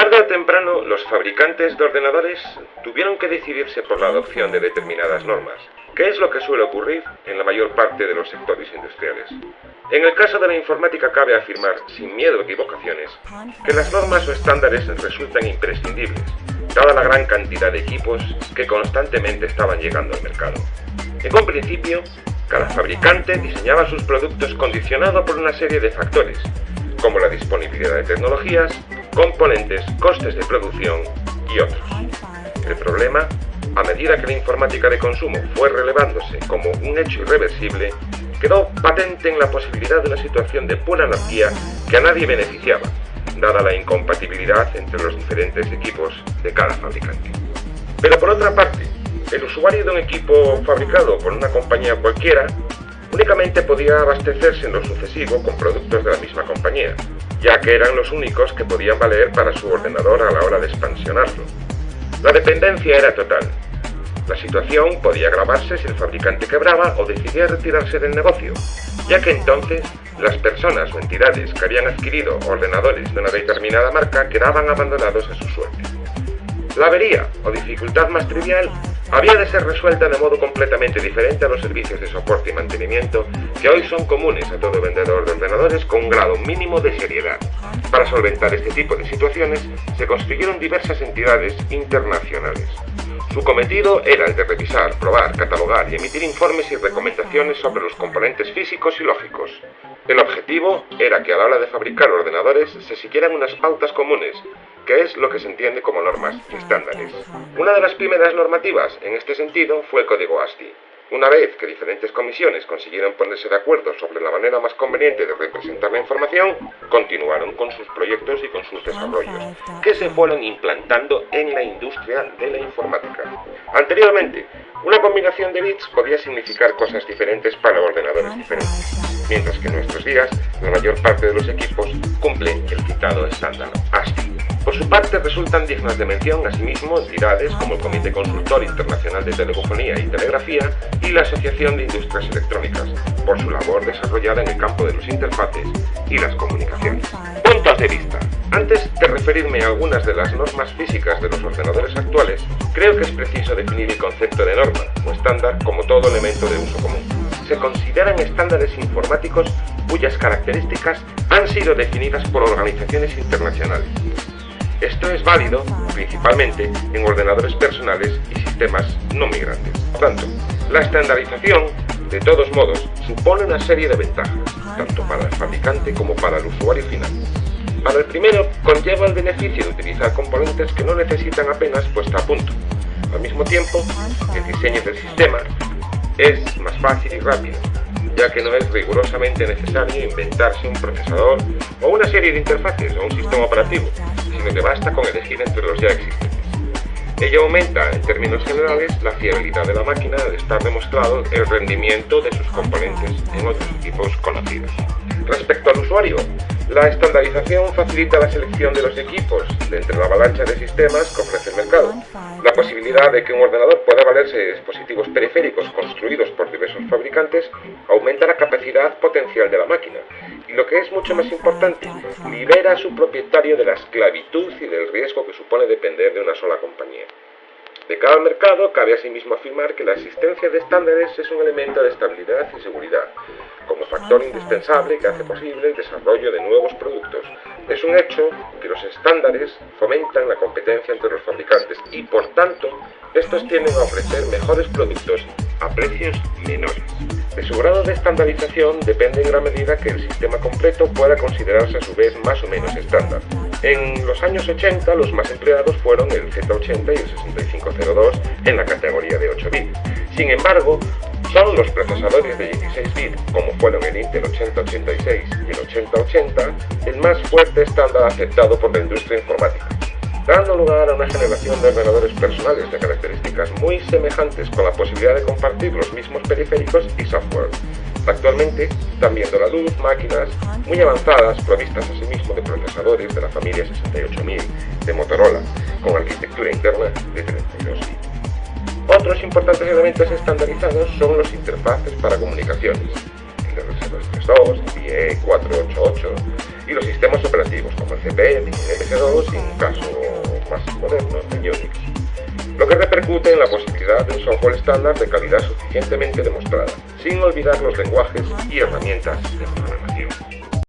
Tarde o temprano, los fabricantes de ordenadores tuvieron que decidirse por la adopción de determinadas normas, que es lo que suele ocurrir en la mayor parte de los sectores industriales. En el caso de la informática cabe afirmar, sin miedo a equivocaciones, que las normas o estándares resultan imprescindibles, dada la gran cantidad de equipos que constantemente estaban llegando al mercado. En un principio, cada fabricante diseñaba sus productos condicionado por una serie de factores, como la disponibilidad de tecnologías, componentes, costes de producción y otros. El problema, a medida que la informática de consumo fue relevándose como un hecho irreversible, quedó patente en la posibilidad de una situación de pura anarquía que a nadie beneficiaba, dada la incompatibilidad entre los diferentes equipos de cada fabricante. Pero por otra parte, el usuario de un equipo fabricado por una compañía cualquiera únicamente podía abastecerse en lo sucesivo con productos de la misma compañía, ya que eran los únicos que podían valer para su ordenador a la hora de expansionarlo. La dependencia era total. La situación podía agravarse si el fabricante quebraba o decidía retirarse del negocio, ya que entonces las personas o entidades que habían adquirido ordenadores de una determinada marca quedaban abandonados a su suerte. La avería o dificultad más trivial había de ser resuelta de modo completamente diferente a los servicios de soporte y mantenimiento que hoy son comunes a todo vendedor de ordenadores con un grado mínimo de seriedad. Para solventar este tipo de situaciones se construyeron diversas entidades internacionales. Su cometido era el de revisar, probar, catalogar y emitir informes y recomendaciones sobre los componentes físicos y lógicos. El objetivo era que a la hora de fabricar ordenadores se siguieran unas pautas comunes, que es lo que se entiende como normas y estándares. Una de las primeras normativas en este sentido fue el código ASCII. Una vez que diferentes comisiones consiguieron ponerse de acuerdo sobre la manera más conveniente de representar la información, continuaron con sus proyectos y con sus desarrollos, que se fueron implantando en la industria de la informática. Anteriormente, una combinación de bits podía significar cosas diferentes para ordenadores diferentes, mientras que en nuestros días la mayor parte de los equipos cumple el citado estándar ASCII. Por su parte, resultan dignas de mención asimismo entidades como el Comité Consultor Internacional de Telefonía y Telegrafía y la Asociación de Industrias Electrónicas, por su labor desarrollada en el campo de los interfaces y las comunicaciones. Puntos de vista. Antes de referirme a algunas de las normas físicas de los ordenadores actuales, creo que es preciso definir el concepto de norma o estándar como todo elemento de uso común. Se consideran estándares informáticos cuyas características han sido definidas por organizaciones internacionales esto es válido principalmente en ordenadores personales y sistemas no migrantes. Por tanto, la estandarización, de todos modos, supone una serie de ventajas, tanto para el fabricante como para el usuario final. Para el primero, conlleva el beneficio de utilizar componentes que no necesitan apenas puesta a punto. Al mismo tiempo, el diseño del sistema es más fácil y rápido, ya que no es rigurosamente necesario inventarse un procesador o una serie de interfaces o un sistema operativo, sino basta con elegir entre los ya existentes. Ello aumenta, en términos generales, la fiabilidad de la máquina al estar demostrado el rendimiento de sus componentes en otros equipos conocidos. Respecto al usuario, la estandarización facilita la selección de los equipos de entre la avalancha de sistemas que ofrece el mercado. La posibilidad de que un ordenador pueda valerse de dispositivos periféricos construidos por diversos fabricantes aumenta la capacidad potencial de la máquina y lo que es mucho más importante, libera a su propietario de la esclavitud y del riesgo que supone depender de una sola compañía. De cada mercado, cabe asimismo afirmar que la existencia de estándares es un elemento de estabilidad y seguridad, factor indispensable que hace posible el desarrollo de nuevos productos. Es un hecho que los estándares fomentan la competencia entre los fabricantes y, por tanto, estos tienden a ofrecer mejores productos a precios menores. De su grado de estandarización depende en gran medida que el sistema completo pueda considerarse a su vez más o menos estándar. En los años 80 los más empleados fueron el Z80 y el 6502 en la categoría de 8 bits. Sin embargo, son los procesadores de 16 bits, como fueron el Intel 8086 y el 8080, el más fuerte estándar aceptado por la industria informática dando lugar a una generación de ordenadores personales de características muy semejantes con la posibilidad de compartir los mismos periféricos y software. Actualmente están viendo la luz máquinas muy avanzadas provistas asimismo de procesadores de la familia 68000 de Motorola, con arquitectura interna de 32 bits. Otros importantes elementos estandarizados son los interfaces para comunicaciones, el RS232, el IE488 y los sistemas operativos como el CPM, MS2 y en un caso más moderno, el Unix, lo que repercute en la posibilidad de un software estándar de calidad suficientemente demostrada, sin olvidar los lenguajes y herramientas de.